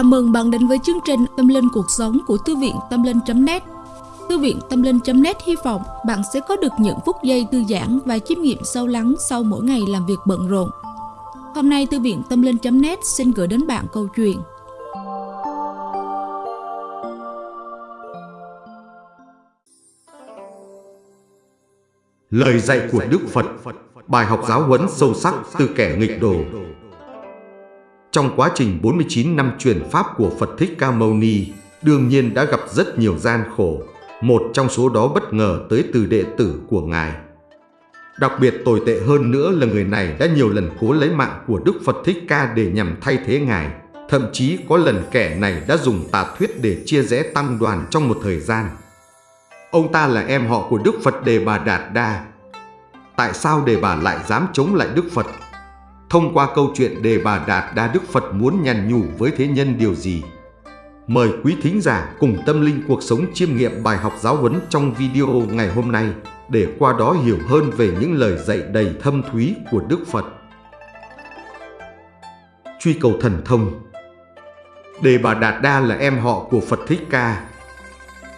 Chào mừng bạn đến với chương trình Tâm Linh Cuộc Sống của Thư viện Tâm Linh.net Thư viện Tâm Linh.net hy vọng bạn sẽ có được những phút giây thư giãn và chiêm nghiệm sâu lắng sau mỗi ngày làm việc bận rộn. Hôm nay, Thư viện Tâm Linh.net xin gửi đến bạn câu chuyện. Lời dạy của Đức Phật, Bài học giáo huấn sâu sắc từ kẻ nghịch đồ trong quá trình 49 năm truyền Pháp của Phật Thích Ca Mâu Ni, đương nhiên đã gặp rất nhiều gian khổ, một trong số đó bất ngờ tới từ đệ tử của Ngài. Đặc biệt tồi tệ hơn nữa là người này đã nhiều lần cố lấy mạng của Đức Phật Thích Ca để nhằm thay thế Ngài. Thậm chí có lần kẻ này đã dùng tà thuyết để chia rẽ tăng đoàn trong một thời gian. Ông ta là em họ của Đức Phật Đề Bà Đạt Đa. Tại sao Đề Bà lại dám chống lại Đức Phật? Thông qua câu chuyện Đề Bà Đạt Đa Đức Phật muốn nhằn nhủ với thế nhân điều gì? Mời quý thính giả cùng tâm linh cuộc sống chiêm nghiệm bài học giáo huấn trong video ngày hôm nay để qua đó hiểu hơn về những lời dạy đầy thâm thúy của Đức Phật. Truy cầu thần thông Đề Bà Đạt Đa là em họ của Phật Thích Ca.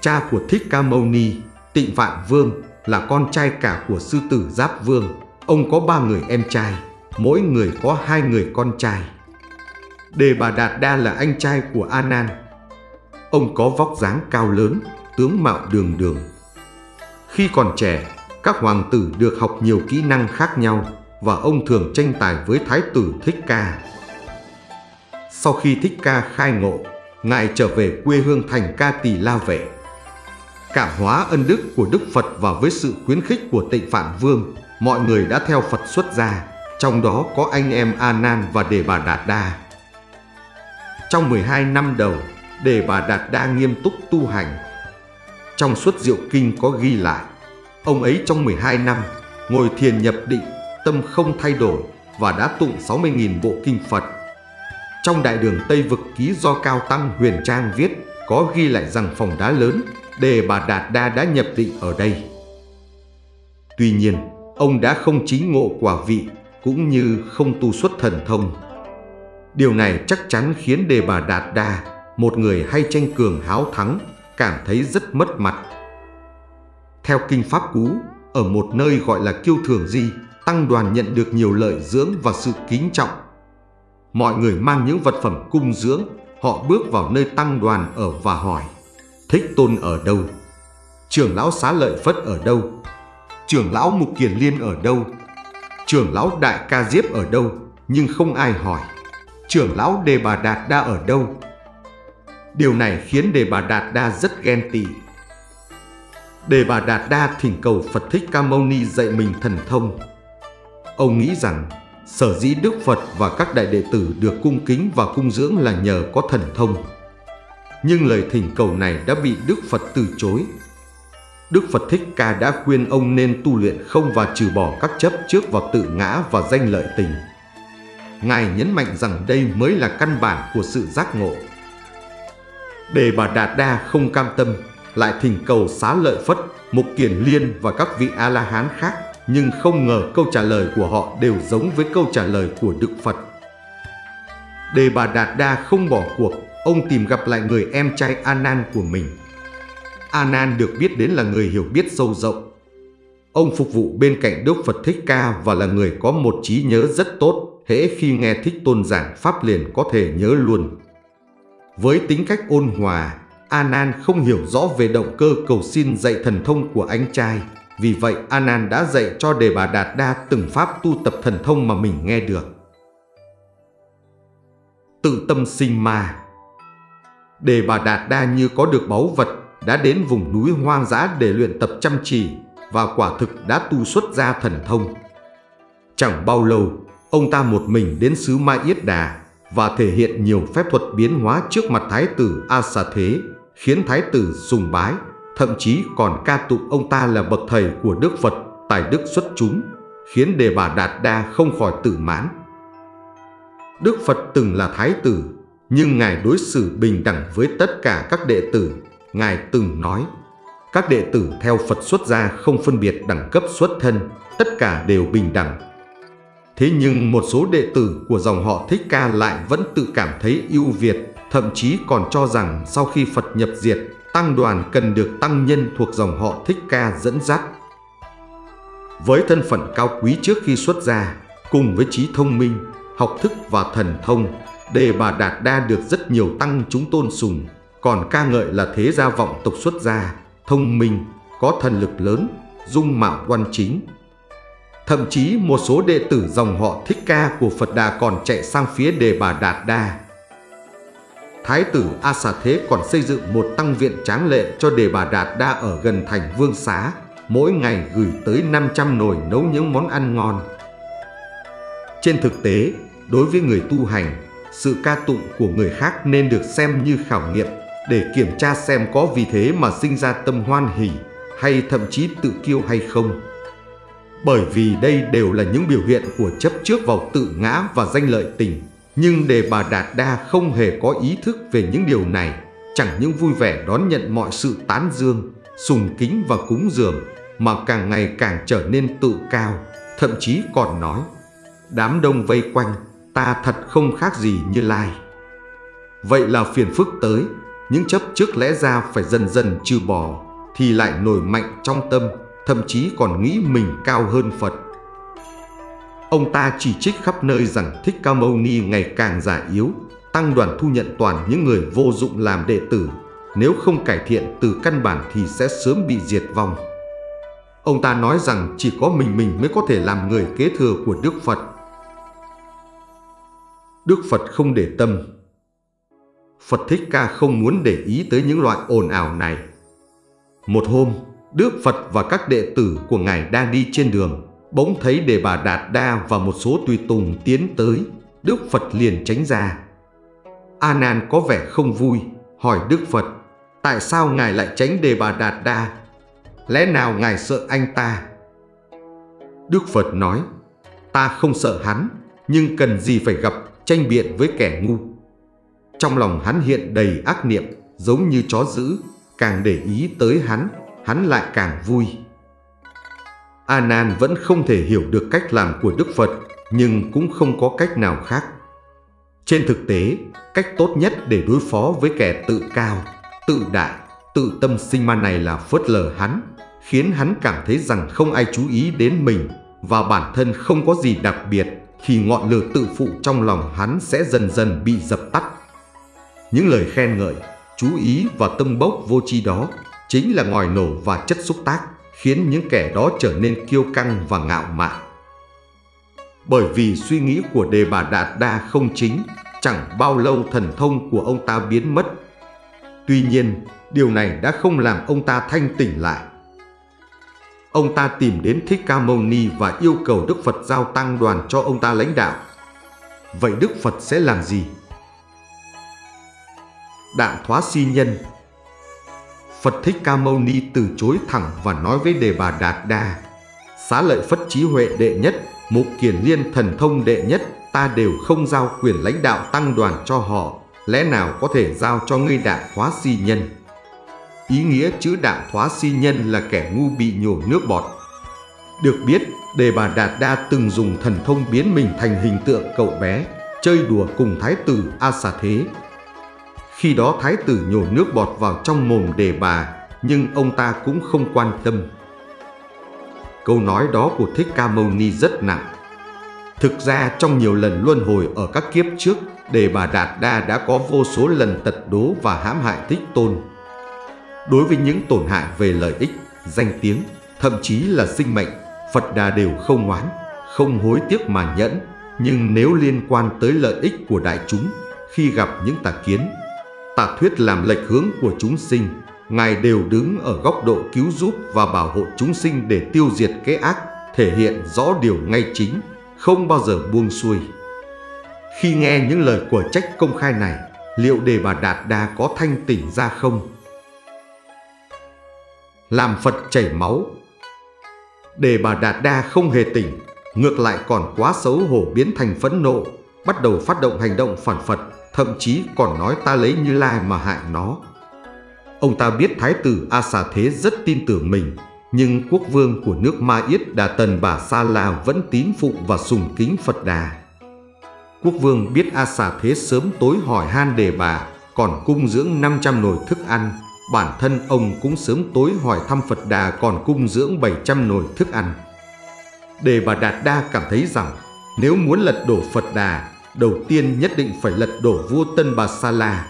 Cha của Thích Ca Mâu Ni, Tịnh Vạn Vương là con trai cả của sư tử Giáp Vương. Ông có ba người em trai mỗi người có hai người con trai. Đề Bà Đạt Đa là anh trai của A Nan. Ông có vóc dáng cao lớn, tướng mạo đường đường. Khi còn trẻ, các hoàng tử được học nhiều kỹ năng khác nhau và ông thường tranh tài với Thái tử Thích Ca. Sau khi Thích Ca khai ngộ, Ngài trở về quê hương thành Ca Tỳ La Vệ. Cảm hóa ân đức của Đức Phật và với sự khuyến khích của tịnh Phạn Vương, mọi người đã theo Phật xuất gia trong đó có anh em A Nan và Đề Bà Đạt Đa. Trong 12 năm đầu, Đề Bà Đạt Đa nghiêm túc tu hành. Trong suốt diệu kinh có ghi lại, ông ấy trong 12 năm ngồi thiền nhập định, tâm không thay đổi và đã tụng 60.000 bộ kinh Phật. Trong đại đường Tây Vực ký do Cao Tăng Huyền Trang viết có ghi lại rằng phòng đá lớn, Đề Bà Đạt Đa đã nhập định ở đây. Tuy nhiên, ông đã không chính ngộ quả vị cũng như không tu xuất thần thông. Điều này chắc chắn khiến Đề Bà Đạt Đa, một người hay tranh cường háo thắng, cảm thấy rất mất mặt. Theo Kinh Pháp Cú, ở một nơi gọi là Kiêu Thường Di, Tăng đoàn nhận được nhiều lợi dưỡng và sự kính trọng. Mọi người mang những vật phẩm cung dưỡng, họ bước vào nơi Tăng đoàn ở và hỏi Thích Tôn ở đâu? Trưởng lão Xá Lợi Phất ở đâu? Trưởng lão Mục Kiền Liên ở đâu? Trưởng lão Đại Ca Diếp ở đâu, nhưng không ai hỏi. Trưởng lão Đề Bà Đạt Đa ở đâu? Điều này khiến Đề Bà Đạt Đa rất ghen tị. Đề Bà Đạt Đa thỉnh cầu Phật Thích Ca Mâu Ni dạy mình thần thông. Ông nghĩ rằng sở dĩ Đức Phật và các đại đệ tử được cung kính và cung dưỡng là nhờ có thần thông. Nhưng lời thỉnh cầu này đã bị Đức Phật từ chối Đức Phật Thích Ca đã khuyên ông nên tu luyện không và trừ bỏ các chấp trước vào tự ngã và danh lợi tình. Ngài nhấn mạnh rằng đây mới là căn bản của sự giác ngộ. Để bà Đạt Đa không cam tâm, lại thỉnh cầu xá lợi Phất, Mục Kiền Liên và các vị A-la-hán khác, nhưng không ngờ câu trả lời của họ đều giống với câu trả lời của Đức Phật. Đề bà Đạt Đa không bỏ cuộc, ông tìm gặp lại người em trai anan của mình. Anan được biết đến là người hiểu biết sâu rộng. Ông phục vụ bên cạnh Đức Phật Thích Ca và là người có một trí nhớ rất tốt, hễ khi nghe Thích Tôn giảng Pháp liền có thể nhớ luôn. Với tính cách ôn hòa, Anan không hiểu rõ về động cơ cầu xin dạy thần thông của anh trai. Vì vậy Anan đã dạy cho Đề Bà Đạt Đa từng pháp tu tập thần thông mà mình nghe được. Tự tâm sinh ma Đề Bà Đạt Đa như có được báu vật đã đến vùng núi hoang dã để luyện tập chăm chỉ và quả thực đã tu xuất ra thần thông. Chẳng bao lâu, ông ta một mình đến xứ Mai Yết Đà và thể hiện nhiều phép thuật biến hóa trước mặt Thái tử A Sa Thế, khiến Thái tử sùng bái, thậm chí còn ca tụng ông ta là bậc thầy của Đức Phật, tài đức xuất chúng, khiến Đề Bà Đạt Đa không khỏi tự mãn. Đức Phật từng là Thái tử, nhưng Ngài đối xử bình đẳng với tất cả các đệ tử Ngài từng nói, các đệ tử theo Phật xuất gia không phân biệt đẳng cấp xuất thân, tất cả đều bình đẳng. Thế nhưng một số đệ tử của dòng họ Thích Ca lại vẫn tự cảm thấy ưu việt, thậm chí còn cho rằng sau khi Phật nhập diệt, tăng đoàn cần được tăng nhân thuộc dòng họ Thích Ca dẫn dắt. Với thân phận cao quý trước khi xuất gia, cùng với trí thông minh, học thức và thần thông, Đề Bà Đạt Đa được rất nhiều tăng chúng tôn sùng, còn ca ngợi là thế gia vọng tộc xuất gia, thông minh, có thần lực lớn, dung mạo quan chính. Thậm chí một số đệ tử dòng họ Thích Ca của Phật Đà còn chạy sang phía Đề Bà Đạt Đa. Thái tử A Xà Thế còn xây dựng một tăng viện tráng lệ cho Đề Bà Đạt Đa ở gần thành Vương Xá, mỗi ngày gửi tới 500 nồi nấu những món ăn ngon. Trên thực tế, đối với người tu hành, sự ca tụng của người khác nên được xem như khảo nghiệm để kiểm tra xem có vì thế mà sinh ra tâm hoan hỷ hay thậm chí tự kiêu hay không. Bởi vì đây đều là những biểu hiện của chấp trước vào tự ngã và danh lợi tình. Nhưng đề bà Đạt Đa không hề có ý thức về những điều này, chẳng những vui vẻ đón nhận mọi sự tán dương, sùng kính và cúng dường, mà càng ngày càng trở nên tự cao, thậm chí còn nói, đám đông vây quanh, ta thật không khác gì như lai. Vậy là phiền phức tới, những chấp trước lẽ ra phải dần dần trừ bỏ, thì lại nổi mạnh trong tâm, thậm chí còn nghĩ mình cao hơn Phật. Ông ta chỉ trích khắp nơi rằng Thích Ca Mâu Ni ngày càng già yếu, tăng đoàn thu nhận toàn những người vô dụng làm đệ tử, nếu không cải thiện từ căn bản thì sẽ sớm bị diệt vong. Ông ta nói rằng chỉ có mình mình mới có thể làm người kế thừa của Đức Phật. Đức Phật không để tâm. Phật Thích Ca không muốn để ý tới những loại ồn ào này. Một hôm, Đức Phật và các đệ tử của Ngài đang đi trên đường, bỗng thấy Đề Bà Đạt Đa và một số tùy tùng tiến tới, Đức Phật liền tránh ra. A Nan có vẻ không vui, hỏi Đức Phật, tại sao Ngài lại tránh Đề Bà Đạt Đa? Lẽ nào Ngài sợ anh ta? Đức Phật nói, ta không sợ hắn, nhưng cần gì phải gặp tranh biện với kẻ ngu. Trong lòng hắn hiện đầy ác niệm, giống như chó dữ, càng để ý tới hắn, hắn lại càng vui. A Nan vẫn không thể hiểu được cách làm của Đức Phật, nhưng cũng không có cách nào khác. Trên thực tế, cách tốt nhất để đối phó với kẻ tự cao, tự đại, tự tâm sinh ma này là phớt lờ hắn, khiến hắn cảm thấy rằng không ai chú ý đến mình và bản thân không có gì đặc biệt thì ngọn lửa tự phụ trong lòng hắn sẽ dần dần bị dập tắt. Những lời khen ngợi, chú ý và tâm bốc vô tri đó chính là ngòi nổ và chất xúc tác khiến những kẻ đó trở nên kiêu căng và ngạo mạn. Bởi vì suy nghĩ của đề bà Đạt Đa không chính, chẳng bao lâu thần thông của ông ta biến mất. Tuy nhiên, điều này đã không làm ông ta thanh tỉnh lại. Ông ta tìm đến Thích Ca Mâu Ni và yêu cầu Đức Phật giao tăng đoàn cho ông ta lãnh đạo. Vậy Đức Phật sẽ làm gì? Đạn thoá si nhân. Phật Thích Ca Mâu Ni từ chối thẳng và nói với Đề Bà Đạt Đa Xá lợi Phất Trí Huệ đệ nhất, Mục Kiền Liên thần thông đệ nhất Ta đều không giao quyền lãnh đạo tăng đoàn cho họ Lẽ nào có thể giao cho ngươi đạn thoá si nhân? Ý nghĩa chữ đạn thoá si nhân là kẻ ngu bị nhổ nước bọt. Được biết, Đề Bà Đạt Đa từng dùng thần thông biến mình thành hình tượng cậu bé Chơi đùa cùng Thái tử A Xà Thế khi đó thái tử nhổ nước bọt vào trong mồm đề bà, nhưng ông ta cũng không quan tâm. Câu nói đó của Thích Ca Mâu Ni rất nặng. Thực ra trong nhiều lần luân hồi ở các kiếp trước, đề bà Đạt Đa đã có vô số lần tật đố và hãm hại Thích Tôn. Đối với những tổn hại về lợi ích, danh tiếng, thậm chí là sinh mệnh, Phật Đà đều không ngoán, không hối tiếc mà nhẫn. Nhưng nếu liên quan tới lợi ích của đại chúng, khi gặp những tà kiến, Tà thuyết làm lệch hướng của chúng sinh, Ngài đều đứng ở góc độ cứu giúp và bảo hộ chúng sinh để tiêu diệt cái ác, thể hiện rõ điều ngay chính, không bao giờ buông xuôi. Khi nghe những lời của trách công khai này, liệu đề bà Đạt Đa có thanh tỉnh ra không? Làm Phật chảy máu Đề bà Đạt Đa không hề tỉnh, ngược lại còn quá xấu hổ biến thành phẫn nộ, bắt đầu phát động hành động phản Phật thậm chí còn nói ta lấy Như Lai mà hại nó. Ông ta biết Thái tử A Xà Thế rất tin tưởng mình, nhưng quốc vương của nước Ma Yết Đà Tần Bà Sa La vẫn tín phụng và sùng kính Phật Đà. Quốc vương biết A Xà Thế sớm tối hỏi han đề bà, còn cung dưỡng 500 nồi thức ăn. Bản thân ông cũng sớm tối hỏi thăm Phật Đà còn cung dưỡng 700 nồi thức ăn. Đề Bà Đạt Đa cảm thấy rằng nếu muốn lật đổ Phật Đà, đầu tiên nhất định phải lật đổ vua Tân Bà Sa La.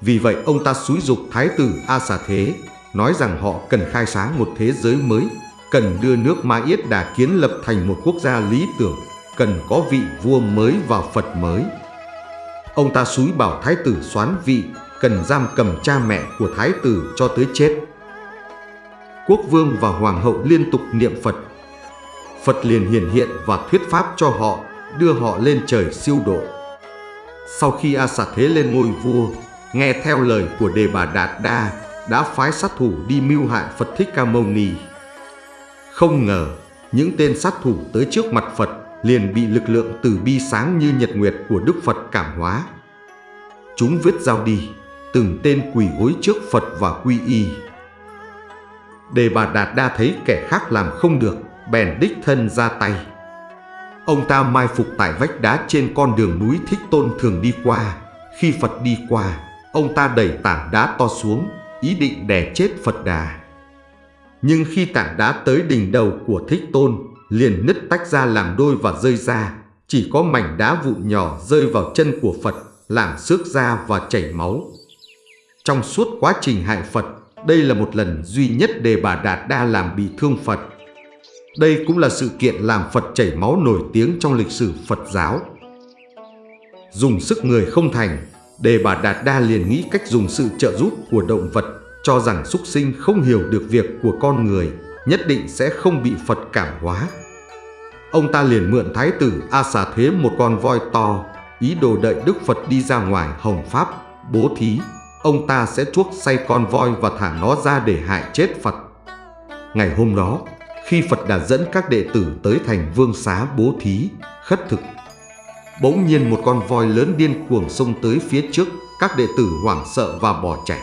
Vì vậy ông ta xúi dục Thái tử A Xà Thế, nói rằng họ cần khai sáng một thế giới mới, cần đưa nước Ma Yết Đà kiến lập thành một quốc gia lý tưởng, cần có vị vua mới và Phật mới. Ông ta xúi bảo Thái tử xoán vị, cần giam cầm cha mẹ của Thái tử cho tới chết. Quốc vương và hoàng hậu liên tục niệm Phật. Phật liền hiển hiện và thuyết pháp cho họ, đưa họ lên trời siêu độ. Sau khi A Xà Thế lên ngôi vua, nghe theo lời của Đề Bà Đạt Đa, đã phái sát thủ đi mưu hại Phật Thích Ca Mâu Ni. Không ngờ, những tên sát thủ tới trước mặt Phật liền bị lực lượng từ bi sáng như nhật nguyệt của Đức Phật cảm hóa. Chúng viết dao đi, từng tên quỳ gối trước Phật và quy y. Đề bà Đạt Đa thấy kẻ khác làm không được, bèn đích thân ra tay. Ông ta mai phục tại vách đá trên con đường núi Thích Tôn thường đi qua. Khi Phật đi qua, ông ta đẩy tảng đá to xuống, ý định đè chết Phật Đà. Nhưng khi tảng đá tới đỉnh đầu của Thích Tôn, liền nứt tách ra làm đôi và rơi ra, chỉ có mảnh đá vụn nhỏ rơi vào chân của Phật, làm xước da và chảy máu. Trong suốt quá trình hại Phật, đây là một lần duy nhất Đề Bà Đạt Đa làm bị thương Phật. Đây cũng là sự kiện làm Phật chảy máu nổi tiếng trong lịch sử Phật giáo. Dùng sức người không thành, Đề Bà Đạt Đa liền nghĩ cách dùng sự trợ giúp của động vật, cho rằng súc sinh không hiểu được việc của con người, nhất định sẽ không bị Phật cảm hóa. Ông ta liền mượn thái tử A Xà Thế một con voi to, ý đồ đợi Đức Phật đi ra ngoài hồng pháp, bố thí. Ông ta sẽ chuốc say con voi và thả nó ra để hại chết Phật. Ngày hôm đó, khi Phật đã dẫn các đệ tử tới thành vương xá bố thí, khất thực. Bỗng nhiên một con voi lớn điên cuồng xông tới phía trước, các đệ tử hoảng sợ và bỏ chạy.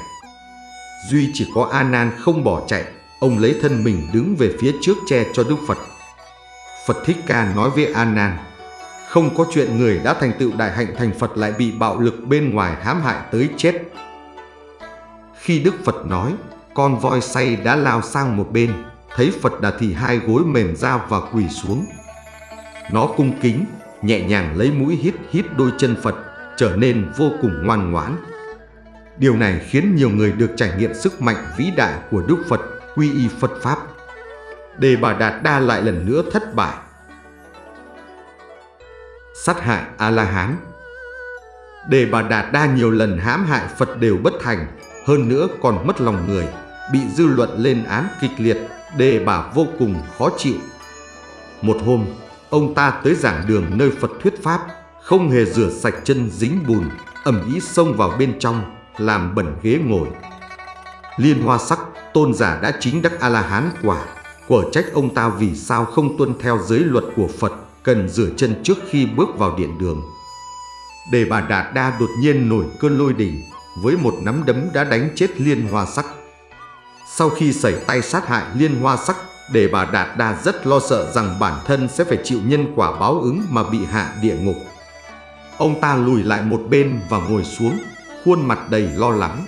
Duy chỉ có A Nan không bỏ chạy, ông lấy thân mình đứng về phía trước che cho Đức Phật. Phật Thích Ca nói với A Nan, không có chuyện người đã thành tựu đại hạnh thành Phật lại bị bạo lực bên ngoài hãm hại tới chết. Khi Đức Phật nói, con voi say đã lao sang một bên, thấy Phật Đà thì hai gối mềm ra và quỳ xuống. Nó cung kính, nhẹ nhàng lấy mũi hít hít đôi chân Phật, trở nên vô cùng ngoan ngoãn. Điều này khiến nhiều người được trải nghiệm sức mạnh vĩ đại của Đức Phật quy y Phật Pháp. Đề Bà Đạt Đa lại lần nữa thất bại. Sát hại A-la-hán Đề Bà Đạt Đa nhiều lần hãm hại Phật đều bất thành, hơn nữa còn mất lòng người, bị dư luận lên án kịch liệt, Đề Bà vô cùng khó chịu. Một hôm, ông ta tới giảng đường nơi Phật thuyết Pháp, không hề rửa sạch chân dính bùn, ẩm ý xông vào bên trong, làm bẩn ghế ngồi. Liên hoa sắc, tôn giả đã chính đắc A-la-hán quả, quả trách ông ta vì sao không tuân theo giới luật của Phật, cần rửa chân trước khi bước vào điện đường. Đề bà Đạt Đa đột nhiên nổi cơn lôi đình, với một nắm đấm đã đánh chết liên hoa sắc. Sau khi xảy tay sát hại liên hoa sắc, để bà Đạt Đa rất lo sợ rằng bản thân sẽ phải chịu nhân quả báo ứng mà bị hạ địa ngục. Ông ta lùi lại một bên và ngồi xuống, khuôn mặt đầy lo lắng.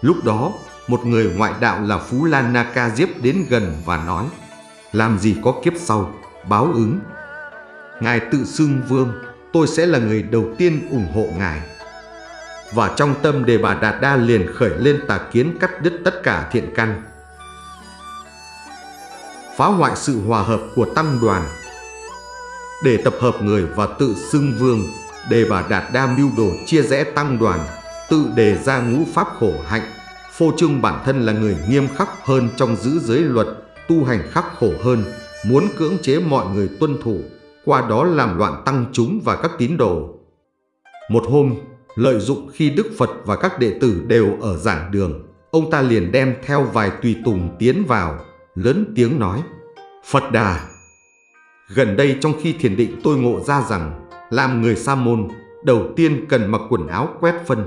Lúc đó, một người ngoại đạo là Phú Lan Naka Diếp đến gần và nói Làm gì có kiếp sau, báo ứng. Ngài tự xưng vương, tôi sẽ là người đầu tiên ủng hộ Ngài. Và trong tâm đề bà Đạt Đa liền khởi lên tà kiến cắt đứt tất cả thiện căn. Phá hoại sự hòa hợp của tăng đoàn Để tập hợp người và tự xưng vương, đề bà Đạt Đa mưu đồ chia rẽ tăng đoàn, tự đề ra ngũ pháp khổ hạnh phô trương bản thân là người nghiêm khắc hơn trong giữ giới luật, tu hành khắc khổ hơn, muốn cưỡng chế mọi người tuân thủ, qua đó làm loạn tăng chúng và các tín đồ. Một hôm, lợi dụng khi Đức Phật và các đệ tử đều ở giảng đường, ông ta liền đem theo vài tùy tùng tiến vào, lớn tiếng nói, Phật Đà! Gần đây trong khi thiền định tôi ngộ ra rằng, làm người sa môn, đầu tiên cần mặc quần áo quét phân,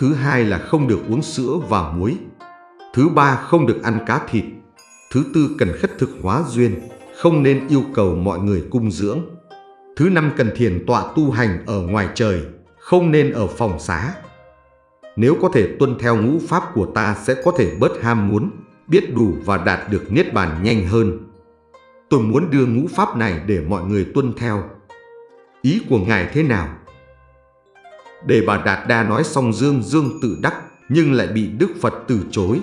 Thứ hai là không được uống sữa và muối. Thứ ba không được ăn cá thịt. Thứ tư cần khất thực hóa duyên, không nên yêu cầu mọi người cung dưỡng. Thứ năm cần thiền tọa tu hành ở ngoài trời, không nên ở phòng xá. nếu có thể tuân theo ngũ pháp của ta sẽ có thể bớt ham muốn, biết đủ và đạt được niết bàn nhanh hơn. Tôi muốn đưa ngũ pháp này để mọi người tuân theo. Ý của Ngài thế nào? để bà Đạt Đa nói xong dương dương tự đắc nhưng lại bị Đức Phật từ chối.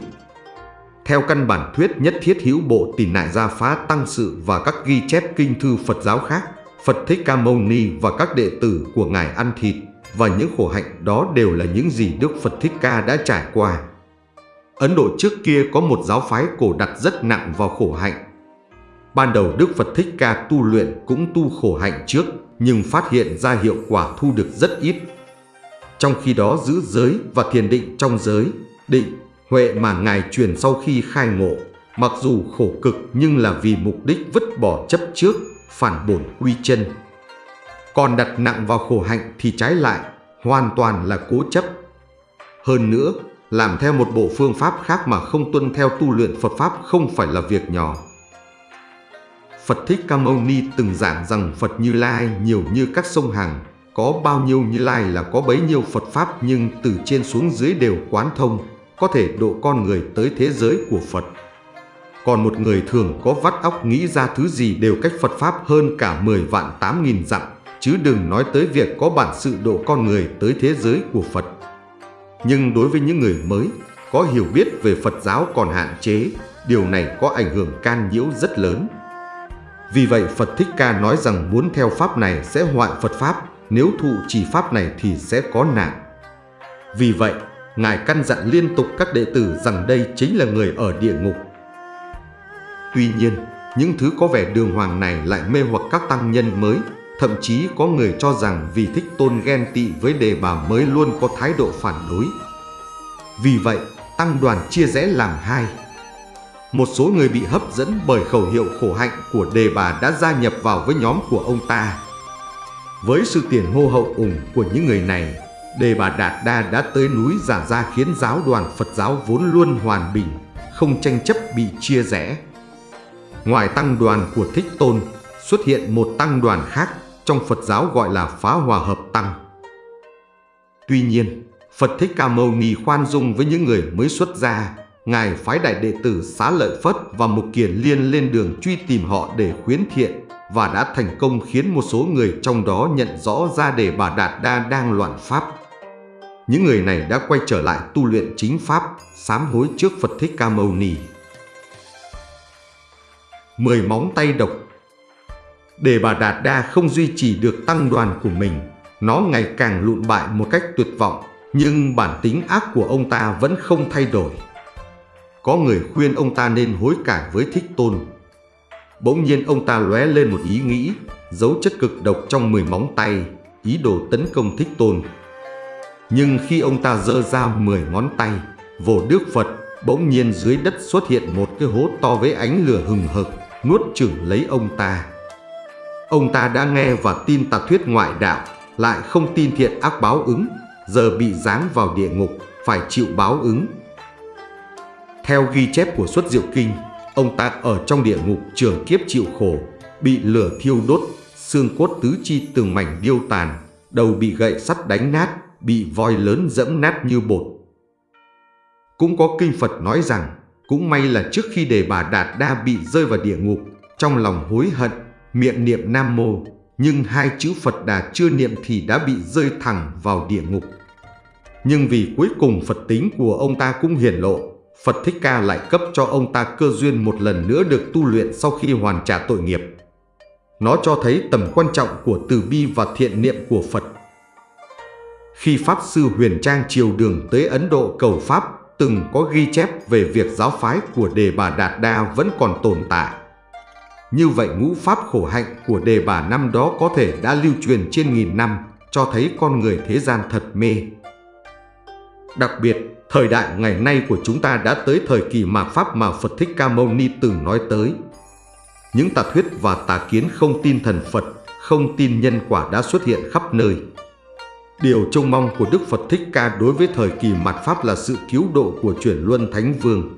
Theo căn bản thuyết nhất thiết hữu bộ tỳ nại gia phá tăng sự và các ghi chép kinh thư Phật giáo khác, Phật Thích Ca Mâu Ni và các đệ tử của Ngài ăn thịt và những khổ hạnh đó đều là những gì Đức Phật Thích Ca đã trải qua. Ấn Độ trước kia có một giáo phái cổ đặt rất nặng vào khổ hạnh. Ban đầu Đức Phật Thích Ca tu luyện cũng tu khổ hạnh trước nhưng phát hiện ra hiệu quả thu được rất ít. Trong khi đó giữ giới và thiền định trong giới, định, huệ mà Ngài truyền sau khi khai ngộ, mặc dù khổ cực nhưng là vì mục đích vứt bỏ chấp trước, phản bổn quy chân. Còn đặt nặng vào khổ hạnh thì trái lại, hoàn toàn là cố chấp. Hơn nữa, làm theo một bộ phương pháp khác mà không tuân theo tu luyện Phật Pháp không phải là việc nhỏ. Phật Thích Ca Mâu Ni từng giảng rằng Phật Như Lai nhiều như các sông hàng, có bao nhiêu Như Lai là có bấy nhiêu Phật Pháp nhưng từ trên xuống dưới đều quán thông, có thể độ con người tới thế giới của Phật. Còn một người thường có vắt óc nghĩ ra thứ gì đều cách Phật Pháp hơn cả 10 vạn 8 nghìn dặm, chứ đừng nói tới việc có bản sự độ con người tới thế giới của Phật. Nhưng đối với những người mới, có hiểu biết về Phật giáo còn hạn chế, điều này có ảnh hưởng can nhiễu rất lớn. Vì vậy Phật Thích Ca nói rằng muốn theo Pháp này sẽ hoại Phật Pháp, nếu thụ trì Pháp này thì sẽ có nạn. Vì vậy, Ngài căn dặn liên tục các đệ tử rằng đây chính là người ở địa ngục. Tuy nhiên, những thứ có vẻ đường hoàng này lại mê hoặc các tăng nhân mới, thậm chí có người cho rằng vì thích tôn ghen tị với đề bà mới luôn có thái độ phản đối. Vì vậy, tăng đoàn chia rẽ làm hai. Một số người bị hấp dẫn bởi khẩu hiệu khổ hạnh của đề bà đã gia nhập vào với nhóm của ông ta. Với sự tiền hô hậu ủng của những người này, Đề Bà Đạt Đa đã tới núi giả ra khiến giáo đoàn Phật giáo vốn luôn hoàn bình, không tranh chấp bị chia rẽ. Ngoài tăng đoàn của Thích Tôn, xuất hiện một tăng đoàn khác trong Phật giáo gọi là Phá Hòa Hợp Tăng. Tuy nhiên, Phật Thích Ca Mâu Ni khoan dung với những người mới xuất gia, Ngài phái đại đệ tử Xá Lợi Phất và Mục Kiền Liên lên đường truy tìm họ để khuyến thiện và đã thành công khiến một số người trong đó nhận rõ ra để bà Đạt Đa đang loạn pháp những người này đã quay trở lại tu luyện chính pháp, sám hối trước Phật Thích Ca Mâu Ni. Mười móng tay độc để bà Đạt Đa không duy trì được tăng đoàn của mình, nó ngày càng lụn bại một cách tuyệt vọng, nhưng bản tính ác của ông ta vẫn không thay đổi. Có người khuyên ông ta nên hối cải với Thích Tôn. Bỗng nhiên ông ta lóe lên một ý nghĩ, giấu chất cực độc trong mười móng tay, ý đồ tấn công Thích Tôn. Nhưng khi ông ta dơ ra 10 ngón tay, vồ Đức Phật, bỗng nhiên dưới đất xuất hiện một cái hố to với ánh lửa hừng hực, nuốt chửng lấy ông ta. Ông ta đã nghe và tin tà thuyết ngoại đạo, lại không tin thiện ác báo ứng, giờ bị giáng vào địa ngục, phải chịu báo ứng. Theo ghi chép của xuất diệu kinh, ông ta ở trong địa ngục trường kiếp chịu khổ, bị lửa thiêu đốt, xương cốt tứ chi từng mảnh điêu tàn, đầu bị gậy sắt đánh nát, bị voi lớn dẫm nát như bột. Cũng có kinh Phật nói rằng, cũng may là trước khi đề bà Đạt Đa bị rơi vào địa ngục, trong lòng hối hận, miệng niệm Nam Mô, nhưng hai chữ Phật Đà chưa niệm thì đã bị rơi thẳng vào địa ngục. Nhưng vì cuối cùng Phật tính của ông ta cũng hiển lộ, Phật Thích Ca lại cấp cho ông ta cơ duyên một lần nữa được tu luyện sau khi hoàn trả tội nghiệp. Nó cho thấy tầm quan trọng của từ bi và thiện niệm của Phật khi Pháp Sư Huyền Trang triều đường tới Ấn Độ cầu Pháp từng có ghi chép về việc giáo phái của Đề Bà Đạt Đa vẫn còn tồn tại. Như vậy ngũ Pháp khổ hạnh của Đề Bà năm đó có thể đã lưu truyền trên nghìn năm, cho thấy con người thế gian thật mê. Đặc biệt, thời đại ngày nay của chúng ta đã tới thời kỳ mạt Pháp mà Phật Thích Ca Mâu Ni từng nói tới. Những tà thuyết và tà kiến không tin thần Phật, không tin nhân quả đã xuất hiện khắp nơi. Điều trông mong của Đức Phật Thích Ca đối với thời kỳ mạt Pháp là sự cứu độ của chuyển luân Thánh Vương.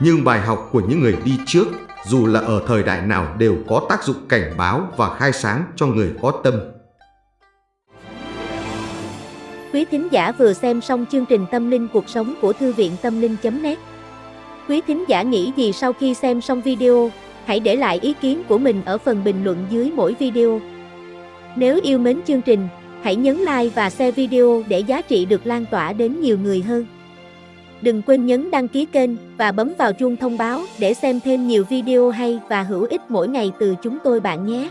Nhưng bài học của những người đi trước, dù là ở thời đại nào đều có tác dụng cảnh báo và khai sáng cho người có tâm. Quý thính giả vừa xem xong chương trình Tâm linh cuộc sống của Thư viện Tâm linh.net Quý thính giả nghĩ gì sau khi xem xong video, hãy để lại ý kiến của mình ở phần bình luận dưới mỗi video. Nếu yêu mến chương trình, hãy nhấn like và share video để giá trị được lan tỏa đến nhiều người hơn. Đừng quên nhấn đăng ký kênh và bấm vào chuông thông báo để xem thêm nhiều video hay và hữu ích mỗi ngày từ chúng tôi bạn nhé.